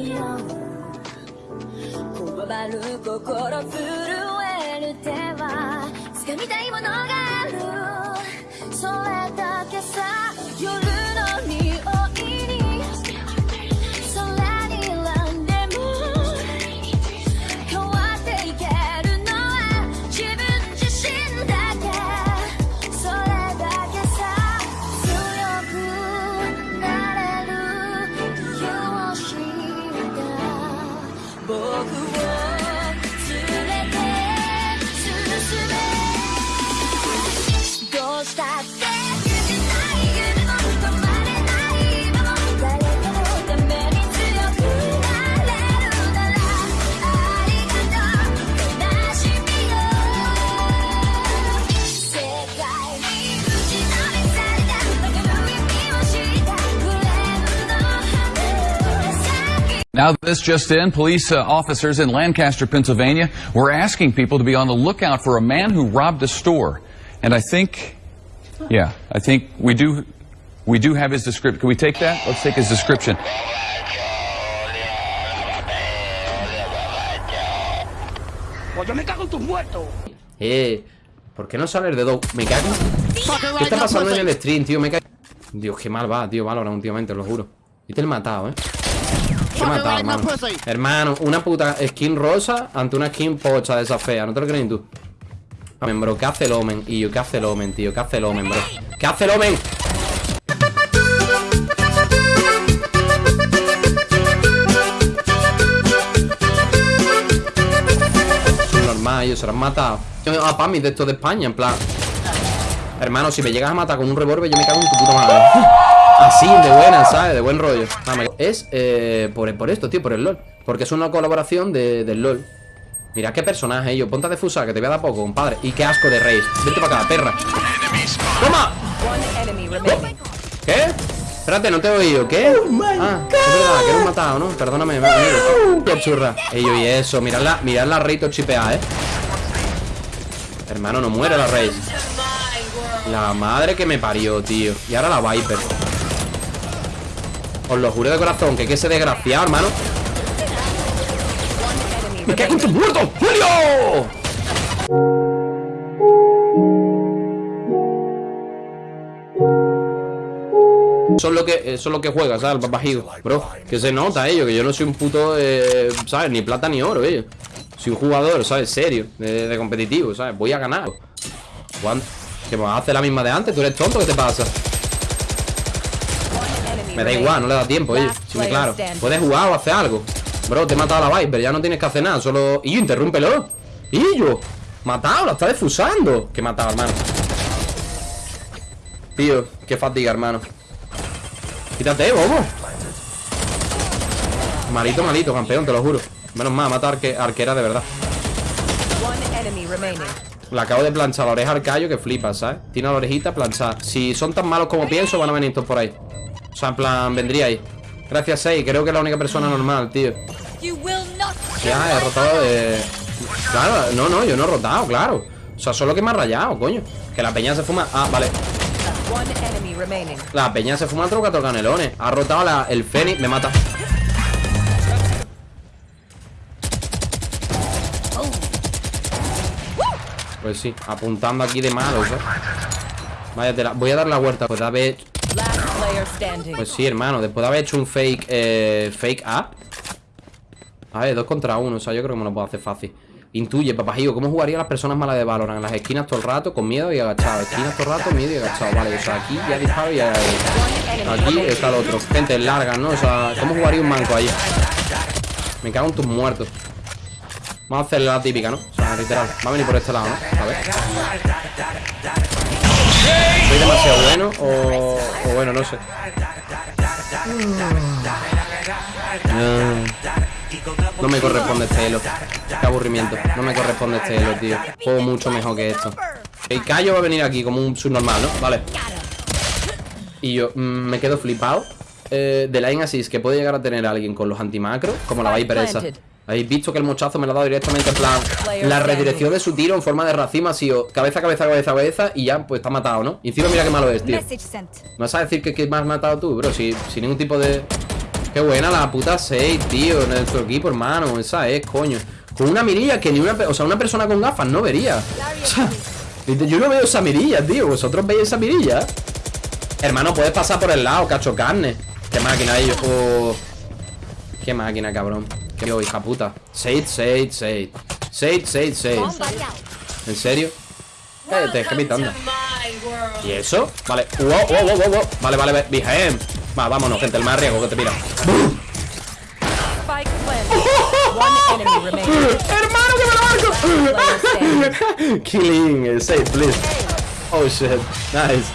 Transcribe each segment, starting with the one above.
言葉に合うこわばる心震える手は掴みたいものがある。それだけさ夜。Now, this just in, police uh, officers in Lancaster, Pennsylvania, were asking people to be on the lookout for a man who robbed a store. And I think, yeah, I think we do, we do have his description. Can we take that? Let's take his description. Pues yo me cago en tus muertos. Eh, ¿por qué no sale el dedo? Me cago. ¿Qué está pasando en el stream, tío? Me cago. Dios, qué mal va, tío, Valorant últimamente, os lo juro. Y te he matado, eh. Hermano. Hermano, una puta skin rosa ante una skin pocha de esa fea. ¿No te lo crees tú? Omen, bro, ¿qué hace el Omen? Y yo, ¿qué hace el Omen, tío? ¿Qué hace el Omen, bro? ¿Qué hace el Omen? Normal, ellos se lo han matado. Yo A Pami de estos de España, en plan. Hermano, si me llegas a matar con un revólver, yo me cago en tu puta madre. Así, de buena, ¿sabes? De buen rollo. Ah, me- Es eh, por, por esto, tío, por el LOL. Porque es una colaboración de- del LOL. Mira qué personaje, yo. Ponte a defusar, que te voy a dar poco, compadre. Y qué asco de Reis. Vente para acá, perra. ¡Toma! ¿Qué? Espérate, no te he oído. ¿Qué? Ah, es verdad, que eres matado, ¿no? Perdóname, amigo. Qué churra. Ey, yo, y eso. Mirad la, mirad la Rey chipeada, ¿eh? Hermano, no muere la Rey. La madre que me parió, tío. Y ahora la Viper. Os lo juro de corazón, que que ese desgraciado, hermano. ¡Me cago en tus muertos! ¡Julio! Es lo que, es lo que juega, ¿sabes? El papajigo. Bro, que se nota, ello, que yo no soy un puto, eh, ¿sabes? Ni plata ni oro, ello. Soy un jugador, ¿sabes? Serio, de, de competitivo, ¿sabes? Voy a ganar. ¿Cuándo? ¿Que me vas a hacer la misma de antes? ¿Tú eres tonto? ¿Qué te pasa? Me da igual, no le da tiempo, ello. Sí, claro. Puedes jugar o hacer algo. Bro, te he matado a la Viper, ya no tienes que hacer nada, solo... ¡Y interrúmpelo! ¡Y yo! ¡Matado! ¡La está defusando! ¿Qué matado, hermano? Tío, qué fatiga, hermano. Quítate, bobo. Malito, malito, campeón, te lo juro. Menos mal, mata arque- arquera de verdad. Le acabo de planchar la oreja al callo que flipa, ¿sabes? Tiene la orejita planchada. Si son tan malos como pienso, van a venir todos por ahí. O sea, en plan, vendría ahí. Gracias, Sei. Creo que es la única persona normal, tío. Ya, he rotado de... Claro, no, no, yo no he rotado, claro. O sea, solo que me ha rayado, coño. Que la peña se fuma... Ah, vale. La peña se fuma troca canelones. Ha rotado la- el Fénix, me mata. Pues sí, apuntando aquí de malo, ¿sabes? Vaya tela. Voy a dar la vuelta. Pues de haber... Pues sí, hermano. Después de haber hecho un fake... Eh, fake up. A ver, dos contra uno. O sea, yo creo que me lo puedo hacer fácil. Intuye, papajillo, ¿cómo jugarían las personas malas de Valorant? En las esquinas todo el rato, con miedo y agachado. Esquinas todo el rato, miedo y agachado. Vale, o sea, aquí ya disparo y. Aquí está el otro. Gente larga, ¿no? O sea, ¿cómo jugaría un manco ahí? Me cago en tus muertos. Vamos a hacerle la típica, ¿no? O sea, literal. Va a venir por este lado, ¿no? A ver. ¿Soy demasiado bueno o, bueno, no sé? No, no me corresponde este elo. Qué aburrimiento. No me corresponde este elo, tío. Juego mucho mejor que esto. El callo va a venir aquí como un subnormal, ¿no? Vale. Y yo mm, me quedo flipado eh, de line assist que puede llegar a tener alguien con los antimacros, como la Viper esa. Habéis visto que el mochazo me lo ha dado directamente en plan La redirección de su tiro en forma de racima ha sido cabeza, cabeza, cabeza, cabeza Y ya, pues está matado, ¿no? Y encima mira qué malo es, tío. ¿Me vas a decir que, que me has matado tú, bro? Si, sin ningún tipo de... Qué buena la puta 6, tío, en nuestro equipo, hermano. Esa es, coño. Con una mirilla que ni una... O sea, una persona con gafas no vería. O sea, yo no veo esa mirilla, tío. ¿Vosotros veis esa mirilla? Hermano, puedes pasar por el lado, cacho carne. Qué máquina ellos. Oh. Qué máquina, cabrón. Qué hija puta. Sage, Sage, Sage. Sage, Sage, Sage. ¿En serio? Te dejé pitando. ¿Y eso? Vale. Wow, wow, wow, wow, wow. Vale, vale, vale. Va, vámonos, gente. El más riesgo que te mira. ¡Hermano, que me lo marco! Killing, eh, save, please. Oh shit, nice.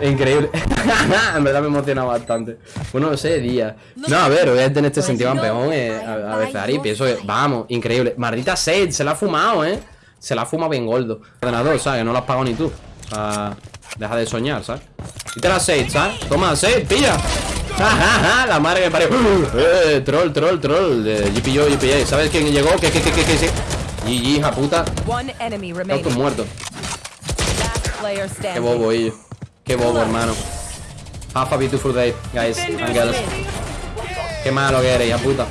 Increíble. en verdad me emociona bastante. Bueno, no sé, día. No, a ver, obviamente en este sentido campeón eh, a, a veces y pienso que, vamos, increíble. Maldita sed, se la ha fumado, eh. Se la ha fumado bien gordo. Ordenador, ¿sabes? Que no lo has pagado ni tú. Sea, deja de soñar, ¿sabes? Quita la 6, ¿sabes? Toma, 6, pilla. La madre que me parió. Eh, troll, troll, troll. De GPO, GPA. ¿Sabes quién llegó? ¿Qué, qué, qué, qué, qué? GG, hija puta. Estás muerto. Qué bobo, ellos. Qué bobo, hermano. Have a beautiful day, guys and girls. Qué malo que eres, hija puta.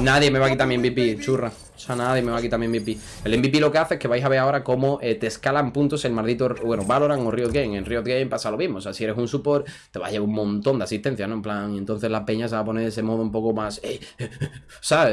Nadie me va a quitar mi MVP, churra. O sea, nadie me va a quitar mi MVP. El MVP lo que hace es que vais a ver ahora cómo eh, te escalan puntos el maldito. Bueno, Valorant o Riot Game. En Riot Game pasa lo mismo. O sea, si eres un support, te va a llevar un montón de asistencia, ¿no? En plan, entonces la peña se va a poner de ese modo un poco más. Eh, ¿Sabes?